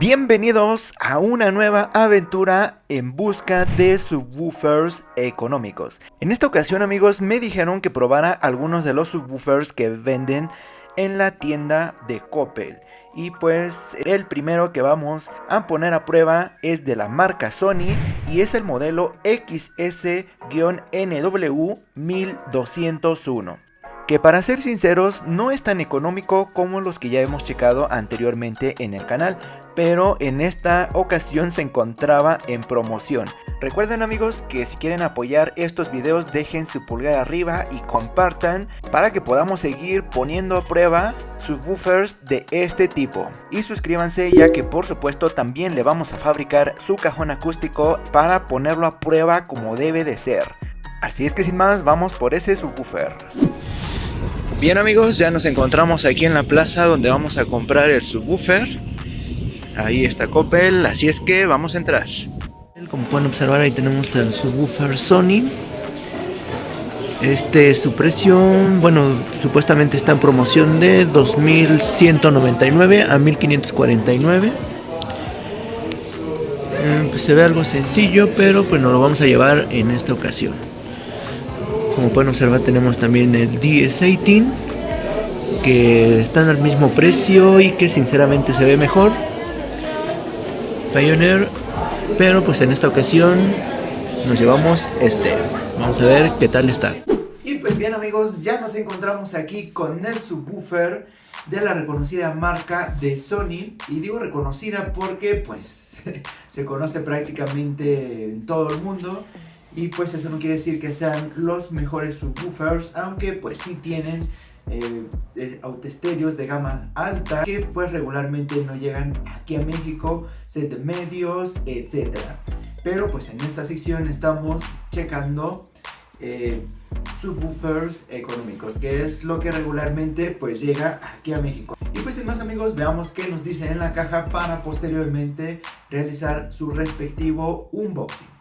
Bienvenidos a una nueva aventura en busca de subwoofers económicos. En esta ocasión amigos me dijeron que probara algunos de los subwoofers que venden en la tienda de Coppel. Y pues el primero que vamos a poner a prueba es de la marca Sony y es el modelo XS-NW1201 que para ser sinceros no es tan económico como los que ya hemos checado anteriormente en el canal, pero en esta ocasión se encontraba en promoción. Recuerden amigos que si quieren apoyar estos videos dejen su pulgar arriba y compartan para que podamos seguir poniendo a prueba subwoofers de este tipo. Y suscríbanse ya que por supuesto también le vamos a fabricar su cajón acústico para ponerlo a prueba como debe de ser. Así es que sin más vamos por ese subwoofer. Bien amigos, ya nos encontramos aquí en la plaza donde vamos a comprar el subwoofer. Ahí está Coppel, así es que vamos a entrar. Como pueden observar ahí tenemos el subwoofer Sony. Este su precio, bueno, supuestamente está en promoción de 2199 a 1549. Eh, pues se ve algo sencillo, pero pues nos lo vamos a llevar en esta ocasión. Como pueden observar tenemos también el DS18 que están al mismo precio y que sinceramente se ve mejor. Pioneer, pero pues en esta ocasión nos llevamos este. Vamos a ver qué tal está. Y pues bien amigos, ya nos encontramos aquí con el subwoofer de la reconocida marca de Sony. Y digo reconocida porque pues se conoce prácticamente en todo el mundo. Y pues eso no quiere decir que sean los mejores subwoofers, aunque pues sí tienen eh, eh de gama alta que pues regularmente no llegan aquí a México, set medios, etc. Pero pues en esta sección estamos checando eh, subwoofers económicos, que es lo que regularmente pues llega aquí a México. Y pues sin más amigos, veamos qué nos dicen en la caja para posteriormente realizar su respectivo unboxing.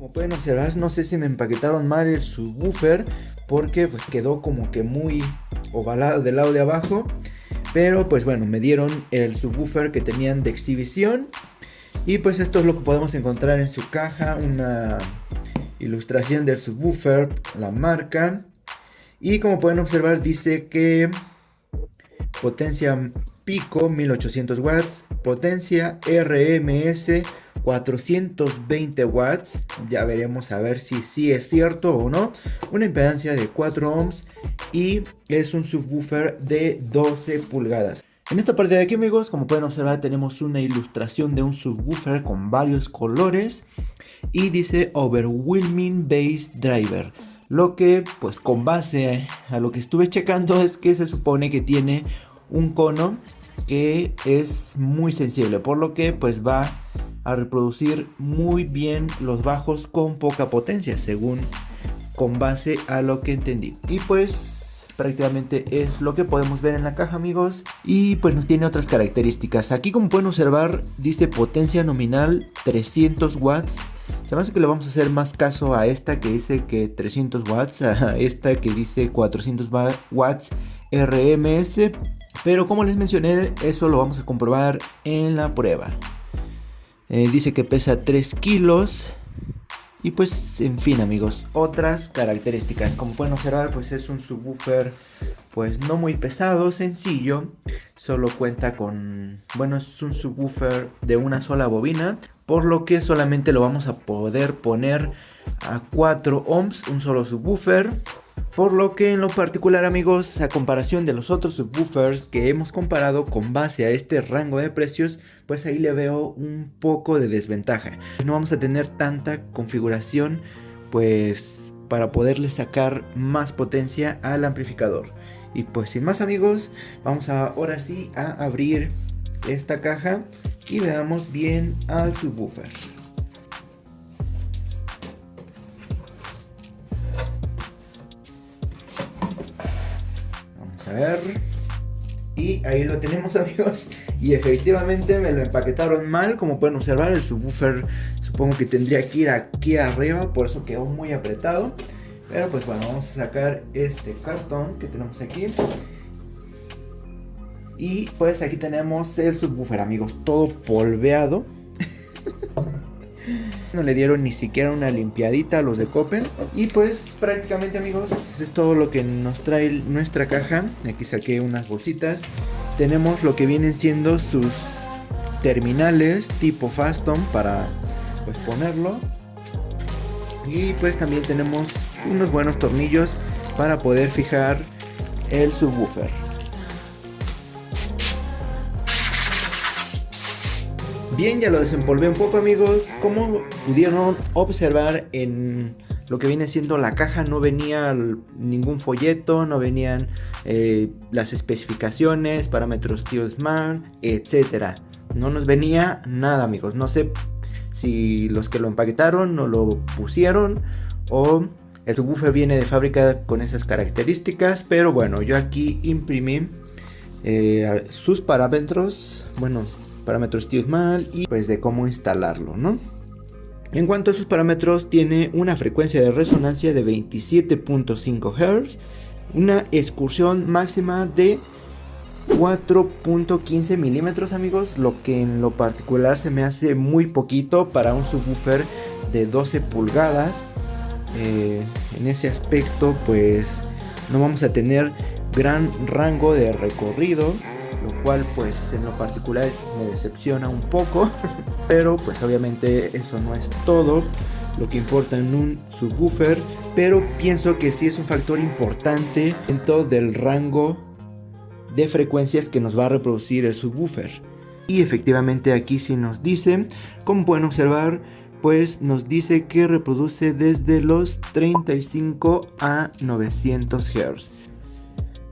Como pueden observar, no sé si me empaquetaron mal el subwoofer porque pues quedó como que muy ovalado del lado de abajo. Pero pues bueno, me dieron el subwoofer que tenían de exhibición. Y pues esto es lo que podemos encontrar en su caja, una ilustración del subwoofer, la marca. Y como pueden observar dice que potencia pico 1800 watts, potencia RMS 420 watts, ya veremos a ver si sí es cierto o no, una impedancia de 4 ohms y es un subwoofer de 12 pulgadas. En esta parte de aquí amigos, como pueden observar tenemos una ilustración de un subwoofer con varios colores y dice Overwhelming Bass Driver. Lo que pues con base a lo que estuve checando es que se supone que tiene un cono que es muy sensible, por lo que pues va a reproducir muy bien los bajos con poca potencia, según con base a lo que entendí. Y pues prácticamente es lo que podemos ver en la caja amigos. Y pues nos tiene otras características. Aquí como pueden observar dice potencia nominal 300 watts. Se me hace que le vamos a hacer más caso a esta que dice que 300 watts a esta que dice 400 watts RMS pero como les mencioné eso lo vamos a comprobar en la prueba eh, dice que pesa 3 kilos. Y pues, en fin amigos, otras características. Como pueden observar, pues es un subwoofer pues no muy pesado, sencillo. Solo cuenta con, bueno, es un subwoofer de una sola bobina. Por lo que solamente lo vamos a poder poner a 4 ohms, un solo subwoofer. Por lo que en lo particular amigos, a comparación de los otros subwoofers que hemos comparado con base a este rango de precios, pues ahí le veo un poco de desventaja. No vamos a tener tanta configuración pues para poderle sacar más potencia al amplificador. Y pues sin más amigos, vamos ahora sí a abrir esta caja y veamos bien al subwoofer. A ver. Y ahí lo tenemos amigos. Y efectivamente me lo empaquetaron mal. Como pueden observar el subwoofer supongo que tendría que ir aquí arriba. Por eso quedó muy apretado. Pero pues bueno, vamos a sacar este cartón que tenemos aquí. Y pues aquí tenemos el subwoofer amigos, todo polveado. no le dieron ni siquiera una limpiadita a los de Coppel. Y pues prácticamente amigos es todo lo que nos trae nuestra caja. Aquí saqué unas bolsitas. Tenemos lo que vienen siendo sus terminales tipo Faston para pues ponerlo. Y pues también tenemos unos buenos tornillos para poder fijar el subwoofer. Bien, ya lo desempolvé un poco amigos. Como pudieron observar en lo que viene siendo la caja, no venía ningún folleto, no venían eh, las especificaciones, parámetros Smart, etc. No nos venía nada amigos. No sé si los que lo empaquetaron no lo pusieron o el subwoofer viene de fábrica con esas características, pero bueno, yo aquí imprimí eh, sus parámetros, bueno, parámetros mal y pues de cómo instalarlo, ¿no? En cuanto a sus parámetros, tiene una frecuencia de resonancia de 27.5 Hz, una excursión máxima de 4.15 milímetros amigos, lo que en lo particular se me hace muy poquito para un subwoofer de 12 pulgadas. Eh, en ese aspecto pues no vamos a tener gran rango de recorrido lo cual pues en lo particular me decepciona un poco, pero pues obviamente eso no es todo lo que importa en un subwoofer, pero pienso que sí es un factor importante en todo el rango de frecuencias que nos va a reproducir el subwoofer. Y efectivamente aquí sí nos dice, como pueden observar, pues nos dice que reproduce desde los 35 a 900 Hz.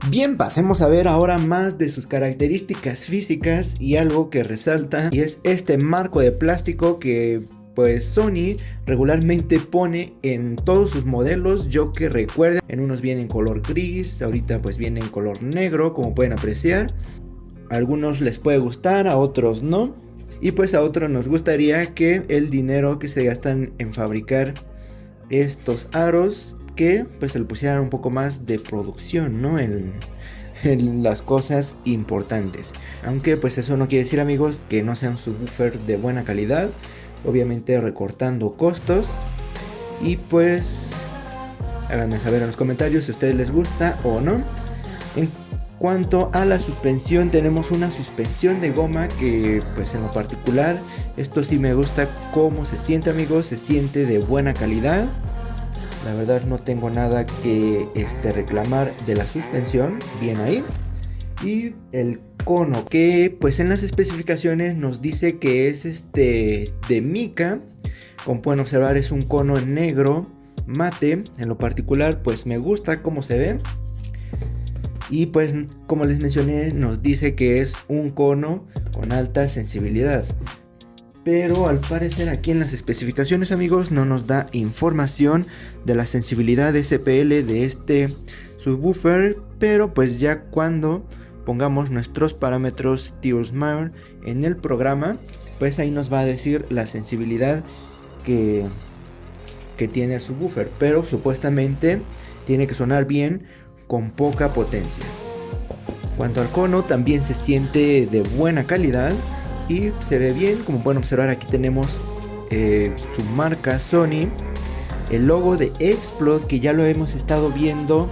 Bien, pasemos a ver ahora más de sus características físicas y algo que resalta y es este marco de plástico que pues Sony regularmente pone en todos sus modelos, yo que recuerden, en unos vienen en color gris, ahorita pues viene en color negro como pueden apreciar, a algunos les puede gustar, a otros no, y pues a otros nos gustaría que el dinero que se gastan en fabricar estos aros que pues se le pusieran un poco más de producción, ¿no? En, las cosas importantes. Aunque pues eso no quiere decir amigos que no sea un subwoofer de buena calidad. Obviamente recortando costos. Y pues háganme saber en los comentarios si a ustedes les gusta o no. En cuanto a la suspensión tenemos una suspensión de goma que pues en lo particular esto sí me gusta cómo se siente amigos. Se siente de buena calidad. La verdad no tengo nada que este, reclamar de la suspensión. Bien ahí. Y el cono que pues en las especificaciones nos dice que es este de mica. Como pueden observar es un cono negro mate. En lo particular pues me gusta cómo se ve. Y pues como les mencioné nos dice que es un cono con alta sensibilidad pero al parecer aquí en las especificaciones amigos no nos da información de la sensibilidad SPL de este subwoofer, pero pues ya cuando pongamos nuestros parámetros Smart en el programa, pues ahí nos va a decir la sensibilidad que, que tiene el subwoofer, pero supuestamente tiene que sonar bien con poca potencia. Cuanto al cono también se siente de buena calidad, y se ve bien como pueden observar aquí tenemos eh, su marca Sony. El logo de Explode que ya lo hemos estado viendo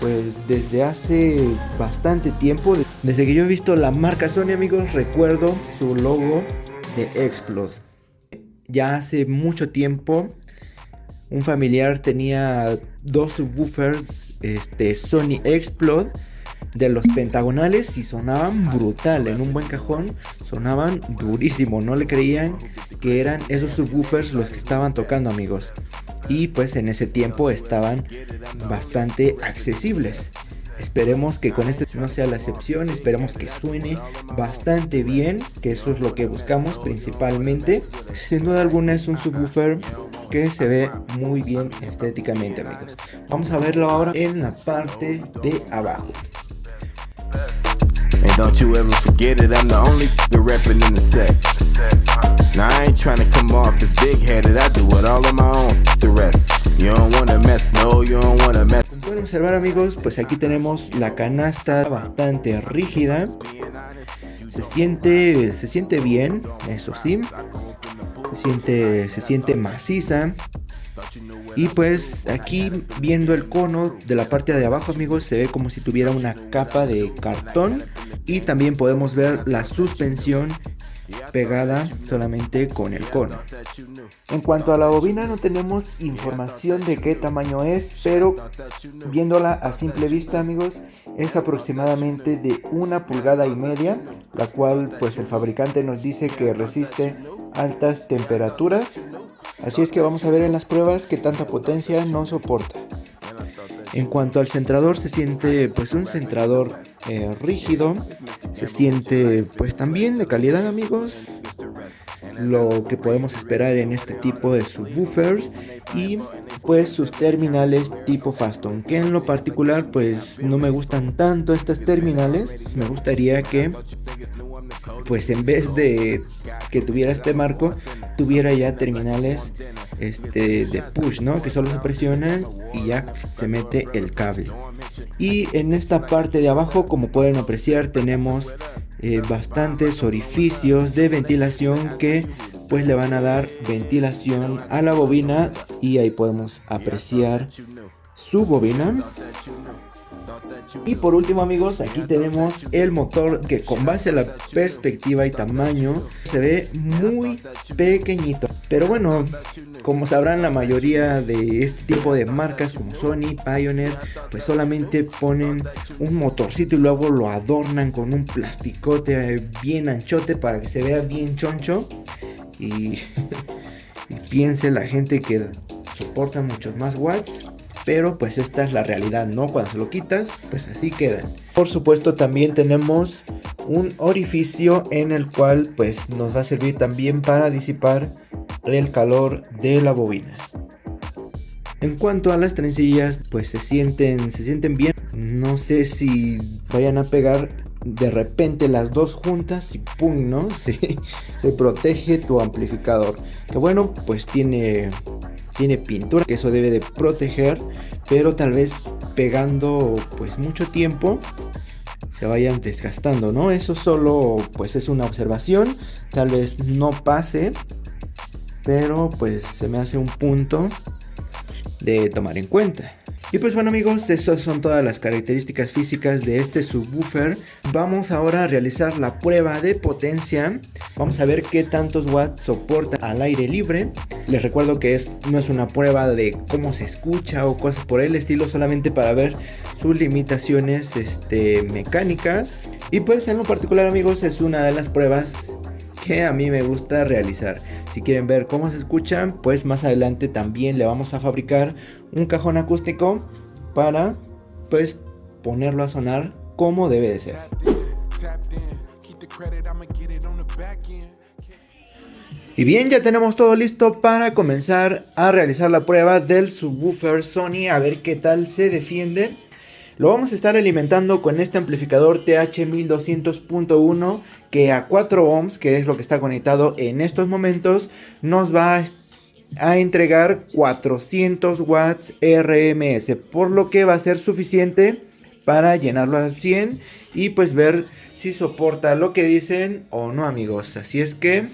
pues desde hace bastante tiempo. Desde que yo he visto la marca Sony amigos recuerdo su logo de Explode. Ya hace mucho tiempo un familiar tenía dos subwoofers este Sony Explode de los pentagonales y sonaban brutal en un buen cajón sonaban durísimo no le creían que eran esos subwoofers los que estaban tocando amigos y pues en ese tiempo estaban bastante accesibles Esperemos que con este no sea la excepción, esperemos que suene bastante bien, que eso es lo que buscamos principalmente. Sin duda alguna es un subwoofer que se ve muy bien estéticamente amigos. Vamos a verlo ahora en la parte de abajo. Don't you ever forget it, I'm the only the reppin' in the set. Now I ain't trying to come off as big headed, I do it all on my own, the rest. You don't wanna mess, no, you don't wanna mess. Como pueden observar amigos, pues aquí tenemos la canasta bastante rígida Se siente, se siente bien, eso sí. Se siente, se siente maciza. Y pues aquí viendo el cono de la parte de abajo amigos se ve como si tuviera una capa de cartón. Y también podemos ver la suspensión pegada solamente con el cono. En cuanto a la bobina no tenemos información de qué tamaño es, pero viéndola a simple vista amigos es aproximadamente de una pulgada y media, la cual pues el fabricante nos dice que resiste altas temperaturas. Así es que vamos a ver en las pruebas que tanta potencia no soporta. En cuanto al centrador se siente pues un centrador eh, rígido, se siente pues también de calidad amigos, lo que podemos esperar en este tipo de subwoofers y pues sus terminales tipo Faston que en lo particular pues no me gustan tanto estas terminales. Me gustaría que pues en vez de que tuviera este marco tuviera ya terminales este de push no que solo se presionan y ya se mete el cable. Y en esta parte de abajo como pueden apreciar tenemos eh, bastantes orificios de ventilación que pues le van a dar ventilación a la bobina. Y ahí podemos apreciar su bobina y por último amigos, aquí tenemos el motor que con base a la perspectiva y tamaño se ve muy pequeñito. Pero bueno, como sabrán la mayoría de este tipo de marcas como Sony, Pioneer, pues solamente ponen un motorcito y luego lo adornan con un plasticote bien anchote para que se vea bien choncho. Y, y piense la gente que soporta muchos más watts pero pues esta es la realidad, ¿no? Cuando se lo quitas, pues así queda. Por supuesto también tenemos un orificio en el cual pues nos va a servir también para disipar el calor de la bobina. En cuanto a las trencillas, pues se sienten, se sienten bien. No sé si vayan a pegar de repente las dos juntas y pum, ¿no? Se protege tu amplificador. Que bueno, pues tiene tiene pintura, que eso debe de proteger, pero tal vez pegando pues mucho tiempo se vayan desgastando, ¿no? Eso solo pues es una observación, tal vez no pase, pero pues se me hace un punto de tomar en cuenta. Y pues bueno amigos, estas son todas las características físicas de este subwoofer. Vamos ahora a realizar la prueba de potencia. Vamos a ver qué tantos watts soporta al aire libre. Les recuerdo que es, no es una prueba de cómo se escucha o cosas por el estilo, solamente para ver sus limitaciones este, mecánicas. Y pues en lo particular amigos es una de las pruebas que a mí me gusta realizar. Si quieren ver cómo se escuchan, pues más adelante también le vamos a fabricar un cajón acústico para pues ponerlo a sonar como debe de ser. Y bien, ya tenemos todo listo para comenzar a realizar la prueba del subwoofer Sony, a ver qué tal se defiende. Lo vamos a estar alimentando con este amplificador TH1200.1 que a 4 ohms, que es lo que está conectado en estos momentos, nos va a entregar 400 watts RMS, por lo que va a ser suficiente para llenarlo al 100 y pues ver si soporta lo que dicen o no amigos. Así es que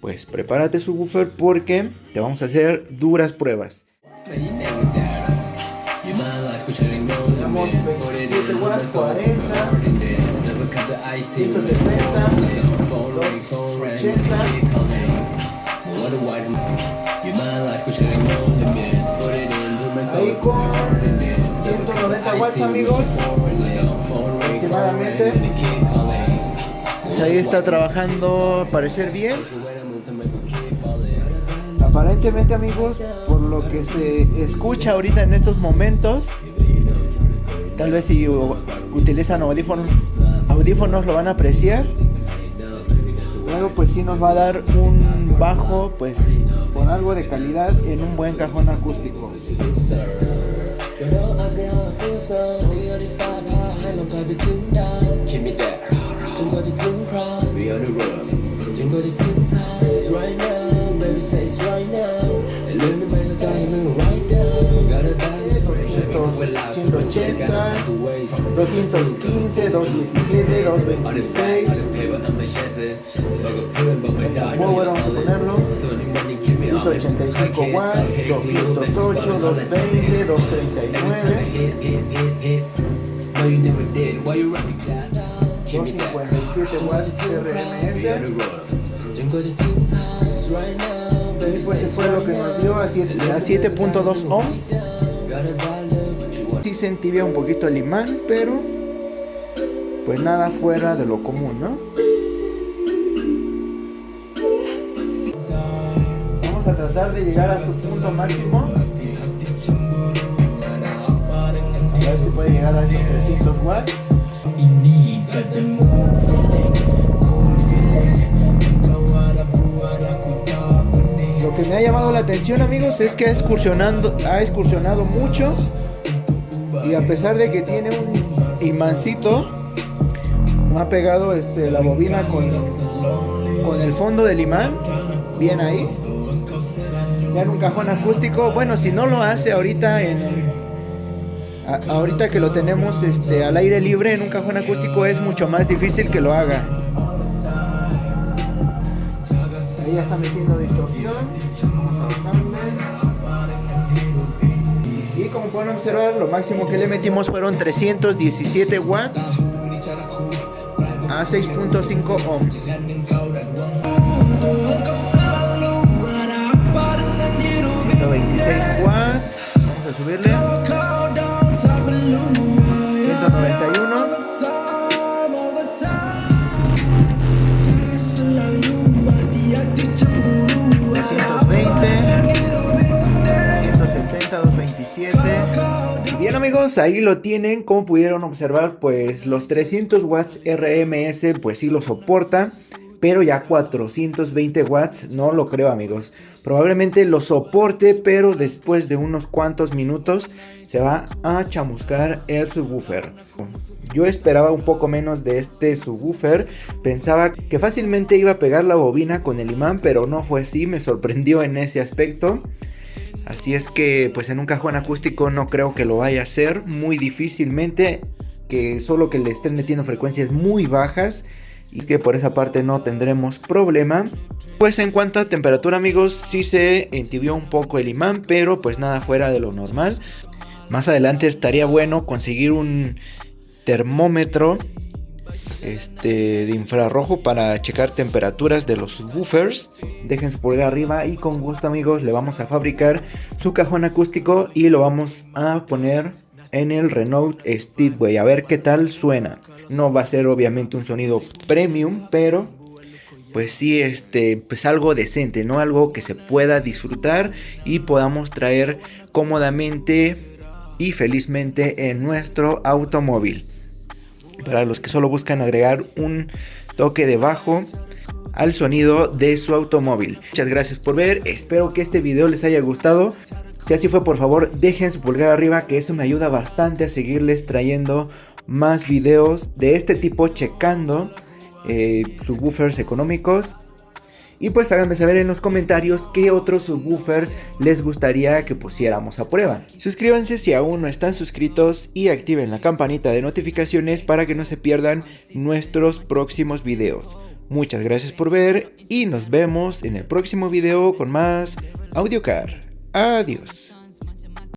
pues prepárate su buffer porque te vamos a hacer duras pruebas. Tenemos 27 watts, 40, 170, 280. Ahí con 190 watts amigos, aproximadamente. Ahí está trabajando, parecer bien. Aparentemente amigos, por lo que se escucha ahorita en estos momentos, Tal vez si utilizan audífonos, audífonos lo van a apreciar. Luego pues sí nos va a dar un bajo pues con algo de calidad en un buen cajón acústico. 215, 217, 226. Power vamos a ponerlo. 185 watts, 208, 220, 239. 257 watts. Y pues eso fue lo que nos dio a 7.2 ohms. Sí se entibia un poquito el imán, pero pues nada fuera de lo común, ¿no? Vamos a tratar de llegar a su punto máximo. A ver si puede llegar a esos 300 watts. Lo que me ha llamado la atención amigos es que ha excursionando, ha excursionado mucho a pesar de que tiene un imancito ha pegado este, la bobina con, con el fondo del imán bien ahí. Ya en un cajón acústico. Bueno si no lo hace ahorita en ahorita que lo tenemos este, al aire libre en un cajón acústico es mucho más difícil que lo haga. Ahí ya está metiendo distorsión como pueden observar lo máximo que le metimos fueron 317 watts a 6.5 ohms. 126 watts vamos a subirle. 191 amigos, ahí lo tienen, como pudieron observar, pues los 300 watts RMS pues sí lo soporta, pero ya 420 watts no lo creo amigos. Probablemente lo soporte, pero después de unos cuantos minutos se va a chamuscar el subwoofer. Yo esperaba un poco menos de este subwoofer, pensaba que fácilmente iba a pegar la bobina con el imán, pero no fue así, me sorprendió en ese aspecto. Así es que pues en un cajón acústico no creo que lo vaya a hacer, muy difícilmente, que solo que le estén metiendo frecuencias muy bajas y es que por esa parte no tendremos problema. Pues en cuanto a temperatura amigos, sí se entibió un poco el imán, pero pues nada fuera de lo normal. Más adelante estaría bueno conseguir un termómetro este, de infrarrojo para checar temperaturas de los subwoofers. Dejen su pulgar arriba y con gusto amigos le vamos a fabricar su cajón acústico y lo vamos a poner en el Renault Speedway. A ver qué tal suena. No va a ser obviamente un sonido premium, pero pues sí, este, pues algo decente, ¿no? Algo que se pueda disfrutar y podamos traer cómodamente y felizmente en nuestro automóvil. Para los que solo buscan agregar un toque de bajo al sonido de su automóvil. Muchas gracias por ver, espero que este video les haya gustado. Si así fue, por favor, dejen su pulgar arriba, que eso me ayuda bastante a seguirles trayendo más videos de este tipo checando eh, subwoofers económicos. Y pues háganme saber en los comentarios qué otro subwoofer les gustaría que pusiéramos a prueba. Suscríbanse si aún no están suscritos y activen la campanita de notificaciones para que no se pierdan nuestros próximos videos. Muchas gracias por ver y nos vemos en el próximo video con más AudioCar. Adiós.